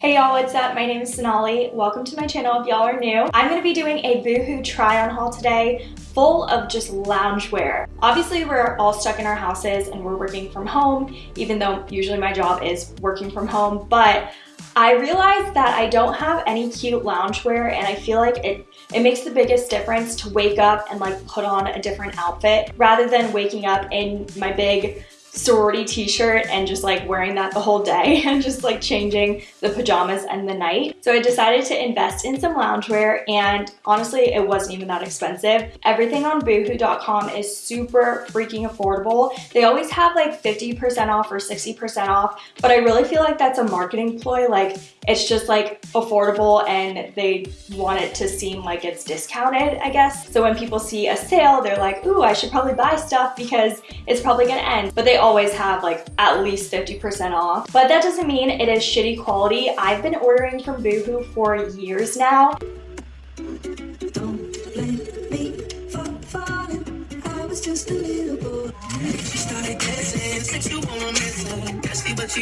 Hey y'all, what's up? My name is Sonali. Welcome to my channel if y'all are new. I'm to be doing a Boohoo try-on haul today full of just loungewear. Obviously, we're all stuck in our houses and we're working from home, even though usually my job is working from home, but I realized that I don't have any cute loungewear and I feel like it, it makes the biggest difference to wake up and like put on a different outfit rather than waking up in my big sorority t-shirt and just like wearing that the whole day and just like changing the pajamas and the night. So I decided to invest in some loungewear and honestly it wasn't even that expensive. Everything on boohoo.com is super freaking affordable. They always have like 50% off or 60% off but I really feel like that's a marketing ploy like it's just like affordable and they want it to seem like it's discounted I guess. So when people see a sale they're like ooh I should probably buy stuff because it's probably gonna end but they always have like at least 50% off. But that doesn't mean it is shitty quality. I've been ordering from Boohoo for years now.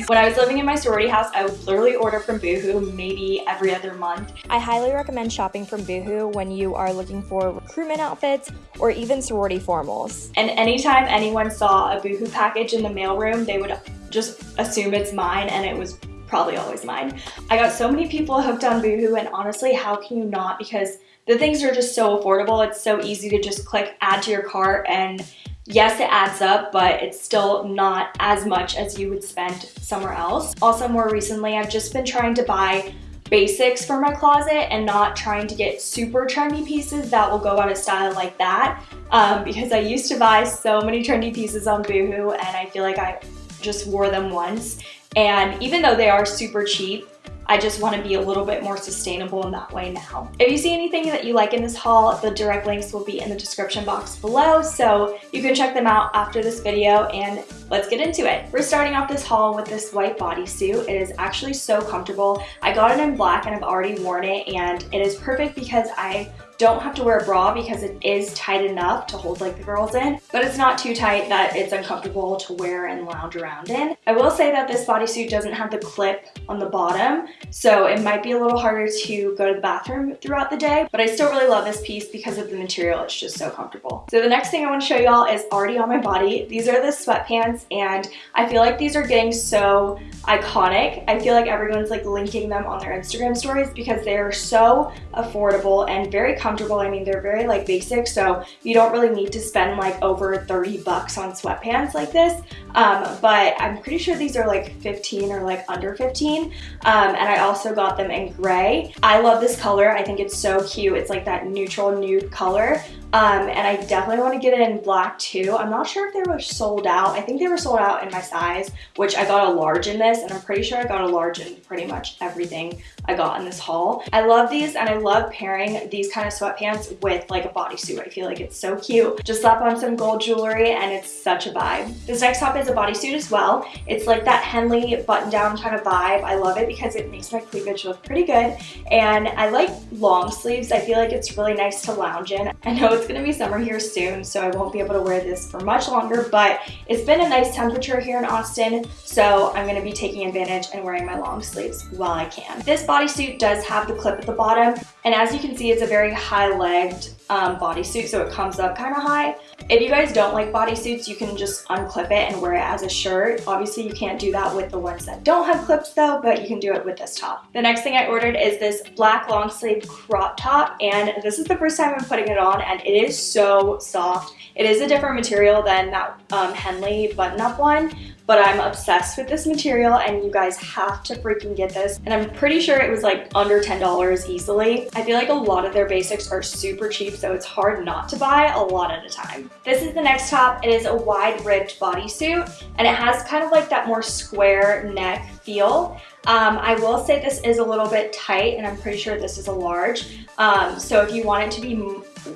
When I was living in my sorority house, I would literally order from Boohoo maybe every other month. I highly recommend shopping from Boohoo when you are looking for recruitment outfits or even sorority formals. And anytime anyone saw a Boohoo package in the mailroom, they would just assume it's mine and it was probably always mine. I got so many people hooked on Boohoo and honestly, how can you not? Because the things are just so affordable. It's so easy to just click add to your cart and yes, it adds up, but it's still not as much as you would spend somewhere else. Also, more recently, I've just been trying to buy basics for my closet and not trying to get super trendy pieces that will go out of style like that um, because I used to buy so many trendy pieces on Boohoo and I feel like I just wore them once and even though they are super cheap I just want to be a little bit more sustainable in that way now. If you see anything that you like in this haul, the direct links will be in the description box below, so you can check them out after this video and let's get into it. We're starting off this haul with this white bodysuit. It is actually so comfortable. I got it in black and I've already worn it and it is perfect because I don't have to wear a bra because it is tight enough to hold like the girls in, but it's not too tight that it's uncomfortable to wear and lounge around in. I will say that this bodysuit doesn't have the clip on the bottom, so it might be a little harder to go to the bathroom throughout the day, but I still really love this piece because of the material. It's just so comfortable. So the next thing I want to show y'all is already on my body. These are the sweatpants and I feel like these are getting so iconic. I feel like everyone's like linking them on their Instagram stories because they are so affordable and very comfortable. I mean, they're very like basic, so you don't really need to spend like over 30 bucks on sweatpants like this. Um, but I'm pretty sure these are like 15 or like under 15. Um, and I also got them in gray. I love this color. I think it's so cute. It's like that neutral nude color. Um, and I definitely want to get it in black too. I'm not sure if they were sold out. I think they were sold out in my size, which I got a large in this, and I'm pretty sure I got a large in pretty much everything I got in this haul. I love these, and I love pairing these kind of sweatpants with like a bodysuit. I feel like it's so cute. Just slap on some gold jewelry, and it's such a vibe. This next top is a bodysuit as well. It's like that Henley button-down kind of vibe. I love it because it makes my cleavage look pretty good, and I like long sleeves. I feel like it's really nice to lounge in. I know it's gonna be summer here soon, so I won't be able to wear this for much longer, but it's been a nice temperature here in Austin, so I'm gonna be taking advantage and wearing my long sleeves while I can. This bodysuit does have the clip at the bottom, and as you can see, it's a very high-legged um, bodysuit, so it comes up kind of high. If you guys don't like bodysuits, you can just unclip it and wear it as a shirt. Obviously, you can't do that with the ones that don't have clips though, but you can do it with this top. The next thing I ordered is this black long sleeve crop top, and this is the first time I'm putting it on, and it is so soft. It is a different material than that um, Henley button-up one, but I'm obsessed with this material and you guys have to freaking get this. And I'm pretty sure it was like under $10 easily. I feel like a lot of their basics are super cheap, so it's hard not to buy a lot at a time. This is the next top. It is a wide ribbed bodysuit and it has kind of like that more square neck feel. Um, I will say this is a little bit tight and I'm pretty sure this is a large. Um, so if you want it to be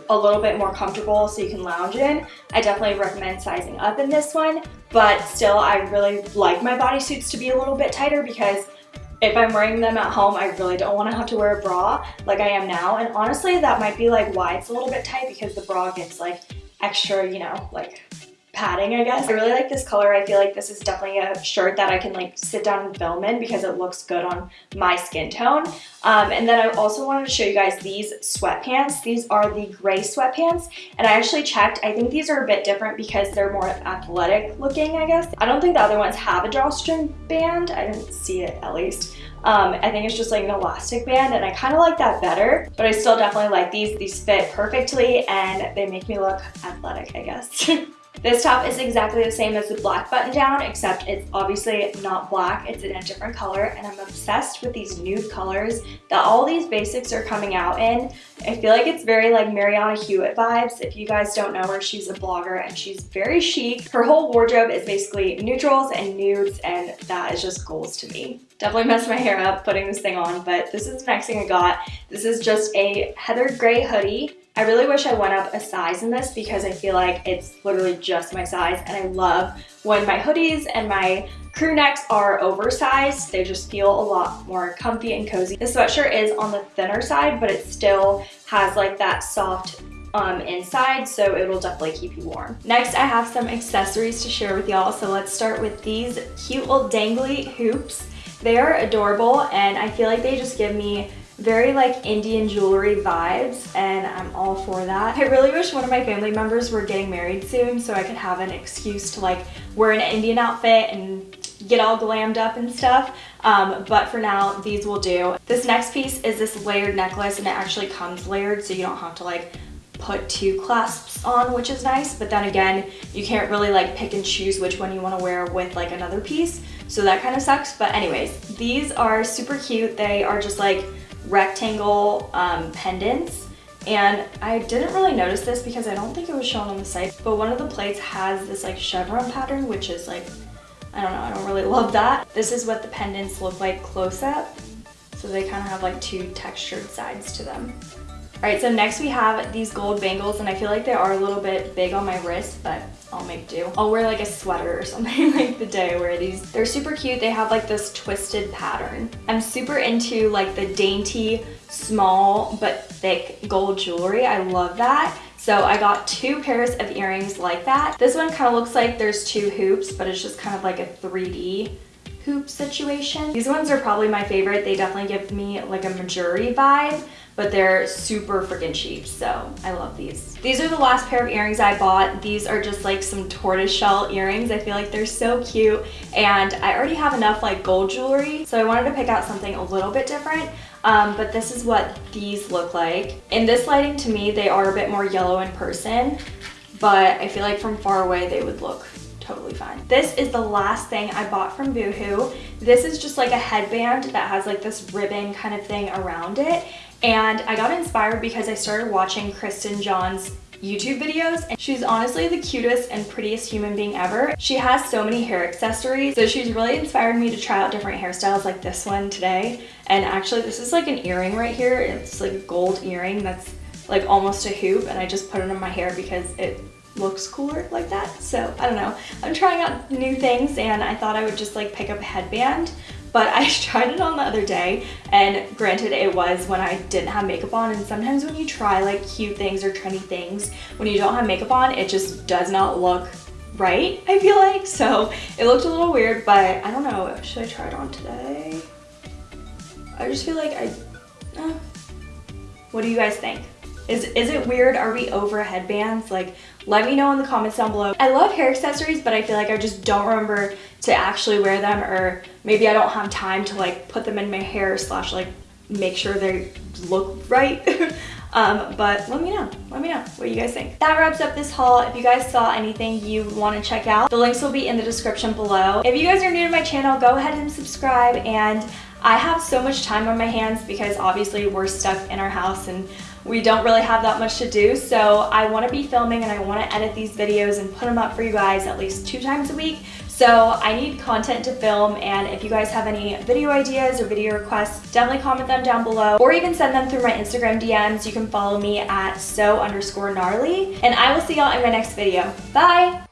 a little bit more comfortable so you can lounge in, I definitely recommend sizing up in this one. But still, I really like my bodysuits to be a little bit tighter because if I'm wearing them at home, I really don't want to have to wear a bra like I am now. And honestly, that might be like why it's a little bit tight because the bra gets like extra, you know, like padding, I guess. I really like this color. I feel like this is definitely a shirt that I can like sit down and film in because it looks good on my skin tone. Um, and then I also wanted to show you guys these sweatpants. These are the gray sweatpants. And I actually checked. I think these are a bit different because they're more athletic looking, I guess. I don't think the other ones have a drawstring band. I didn't see it at least. Um, I think it's just like an elastic band and I kind of like that better, but I still definitely like these. These fit perfectly and they make me look athletic, I guess. This top is exactly the same as the black button down, except it's obviously not black, it's in a different color, and I'm obsessed with these nude colors that all these basics are coming out in. I feel like it's very like Marianna Hewitt vibes. If you guys don't know her, she's a blogger and she's very chic. Her whole wardrobe is basically neutrals and nudes, and that is just goals to me. Definitely messed my hair up putting this thing on, but this is the next thing I got. This is just a heather gray hoodie. I really wish I went up a size in this because I feel like it's literally just my size and I love when my hoodies and my crew necks are oversized. They just feel a lot more comfy and cozy. The sweatshirt is on the thinner side, but it still has like that soft um, inside, so it will definitely keep you warm. Next, I have some accessories to share with y'all. So let's start with these cute little dangly hoops. They are adorable and I feel like they just give me very like Indian jewelry vibes and I'm all for that. I really wish one of my family members were getting married soon so I could have an excuse to like wear an Indian outfit and get all glammed up and stuff. Um, but for now, these will do. This next piece is this layered necklace and it actually comes layered so you don't have to like put two clasps on, which is nice. But then again, you can't really like pick and choose which one you want to wear with like another piece. So that kind of sucks. But anyways, these are super cute. They are just like rectangle um, pendants. And I didn't really notice this because I don't think it was shown on the site, but one of the plates has this like chevron pattern, which is like, I don't know, I don't really love that. This is what the pendants look like close up. So they kind of have like two textured sides to them. All right, so next we have these gold bangles and I feel like they are a little bit big on my wrist, but I'll make do. I'll wear like a sweater or something like the day I wear these. They're super cute. They have like this twisted pattern. I'm super into like the dainty, small, but thick gold jewelry. I love that. So I got two pairs of earrings like that. This one kind of looks like there's two hoops, but it's just kind of like a 3D hoop situation. These ones are probably my favorite. They definitely give me like a Mejuri vibe but they're super freaking cheap. So I love these. These are the last pair of earrings I bought. These are just like some tortoiseshell earrings. I feel like they're so cute and I already have enough like gold jewelry. So I wanted to pick out something a little bit different. Um, but this is what these look like. In this lighting to me, they are a bit more yellow in person, but I feel like from far away they would look totally fine. This is the last thing I bought from Boohoo. This is just like a headband that has like this ribbon kind of thing around it. And I got inspired because I started watching Kristen John's YouTube videos and she's honestly the cutest and prettiest human being ever. She has so many hair accessories so she's really inspired me to try out different hairstyles like this one today and actually this is like an earring right here it's like a gold earring that's like almost a hoop and I just put it in my hair because it looks cooler like that. So I don't know. I'm trying out new things and I thought I would just like pick up a headband but I tried it on the other day and granted it was when I didn't have makeup on and sometimes when you try like cute things or trendy things when you don't have makeup on it just does not look right I feel like. So it looked a little weird but I don't know. Should I try it on today? I just feel like I uh, what do you guys think is, is it weird? Are we over headbands? Like, let me know in the comments down below. I love hair accessories, but I feel like I just don't remember to actually wear them or maybe I don't have time to like put them in my hair slash like make sure they look right. um, but let me know. Let me know what you guys think. That wraps up this haul. If you guys saw anything you want to check out, the links will be in the description below. If you guys are new to my channel, go ahead and subscribe and I have so much time on my hands because obviously we're stuck in our house and we don't really have that much to do. So I want to be filming and I want to edit these videos and put them up for you guys at least two times a week. So I need content to film and if you guys have any video ideas or video requests, definitely comment them down below or even send them through my Instagram DMs. You can follow me at so underscore gnarly and I will see y'all in my next video. Bye!